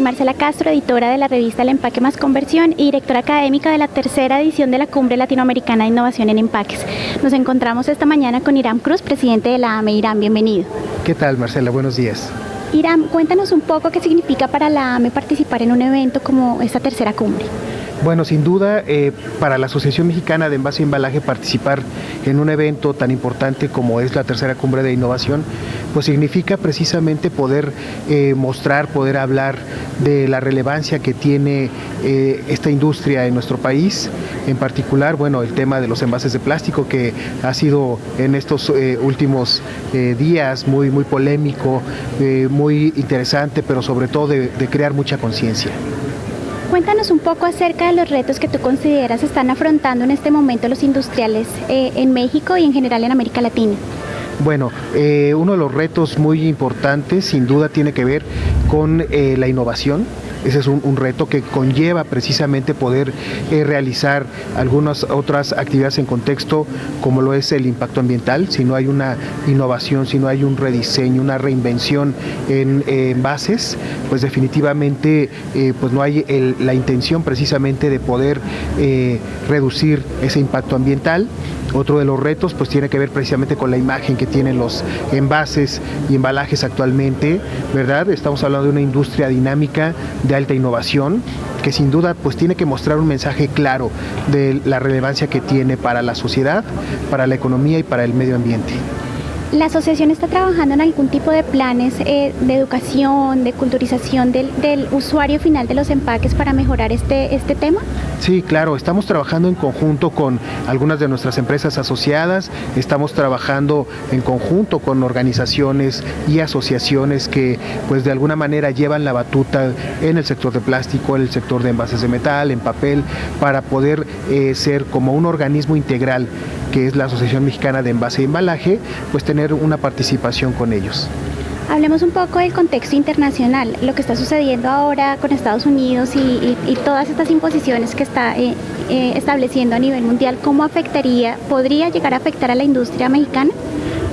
Marcela Castro, editora de la revista El Empaque Más Conversión y directora académica de la tercera edición de la Cumbre Latinoamericana de Innovación en Empaques. Nos encontramos esta mañana con Irán Cruz, presidente de la AME. Irán, bienvenido. ¿Qué tal, Marcela? Buenos días. Irán, cuéntanos un poco qué significa para la AME participar en un evento como esta tercera cumbre. Bueno, sin duda, eh, para la Asociación Mexicana de Envase y Embalaje participar en un evento tan importante como es la tercera cumbre de innovación, pues significa precisamente poder eh, mostrar, poder hablar de la relevancia que tiene eh, esta industria en nuestro país, en particular, bueno, el tema de los envases de plástico que ha sido en estos últimos días muy, muy polémico, muy interesante, pero sobre todo de crear mucha conciencia. Cuéntanos un poco acerca de los retos que tú consideras están afrontando en este momento los industriales eh, en México y en general en América Latina. Bueno, eh, uno de los retos muy importantes sin duda tiene que ver con eh, la innovación ese es un, reto que conlleva precisamente poder eh, realizar algunas otras actividades en contexto como lo es el impacto ambiental, si no hay una innovación, si no hay un rediseño, una reinvención en, bases, pues definitivamente eh, pues no hay la intención precisamente de poder eh, reducir ese impacto ambiental. Otro de los retos pues tiene que ver precisamente con la imagen que tienen los envases y embalajes actualmente, ¿verdad? Estamos hablando de una industria dinámica de alta innovación que sin duda pues tiene que mostrar un mensaje claro de la relevancia que tiene para la sociedad, para la economía y para el medio ambiente. ¿La asociación está trabajando en algún tipo de planes eh, de educación, de culturización del, usuario final de los empaques para mejorar este, este tema? Sí, claro, estamos trabajando en conjunto con algunas de nuestras empresas asociadas, estamos trabajando en conjunto con organizaciones y asociaciones que pues de alguna manera llevan la batuta en el sector de plástico, en el sector de envases de metal, en papel, para poder eh, ser como un organismo integral que es la Asociación Mexicana de Envase y Embalaje, pues tener una participación con ellos. Hablemos un poco del contexto internacional, lo que está sucediendo ahora con Estados Unidos y, todas estas imposiciones que está eh, eh, estableciendo a nivel mundial, ¿cómo afectaría, podría llegar a afectar a la industria mexicana?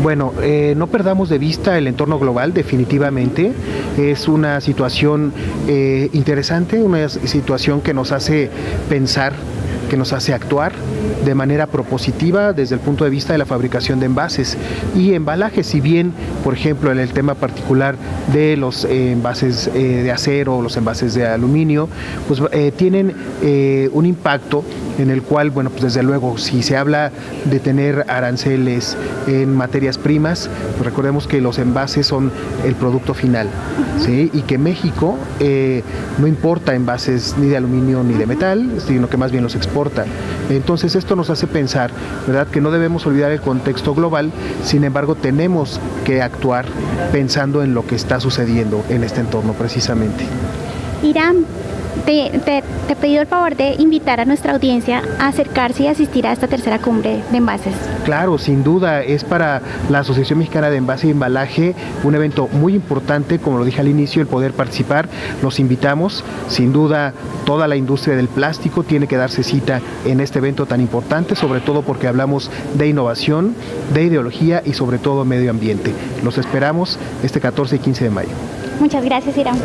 Bueno, eh, no perdamos de vista el entorno global, definitivamente. Es una situación interesante, una situación que nos hace pensar que nos hace actuar de manera propositiva desde el punto de vista de la fabricación de envases y embalajes, si bien, por ejemplo, en el tema particular de los eh, envases eh, de acero o los envases de aluminio, pues eh, tienen un impacto en el cual, bueno, pues desde luego, si se habla de tener aranceles en materias primas, pues recordemos que los envases son el producto final, ¿sí? Y que México no importa envases ni de aluminio ni de metal, sino que más bien los exporta. Entonces esto nos hace pensar, ¿verdad?, que no debemos olvidar el contexto global, sin embargo tenemos que actuar pensando en lo que está sucediendo en este entorno precisamente. Irán, te, te, he pedido el favor de invitar a nuestra audiencia a acercarse y asistir a esta tercera cumbre de envases. Claro, sin duda, es para la Asociación Mexicana de Envase y Embalaje un evento muy importante, como lo dije al inicio, el poder participar. Los invitamos, sin duda, toda la industria del plástico tiene que darse cita en este evento tan importante, sobre todo porque hablamos de innovación, de ideología y sobre todo medio ambiente. Los esperamos este 14 y 15 de mayo. Muchas gracias, Irán.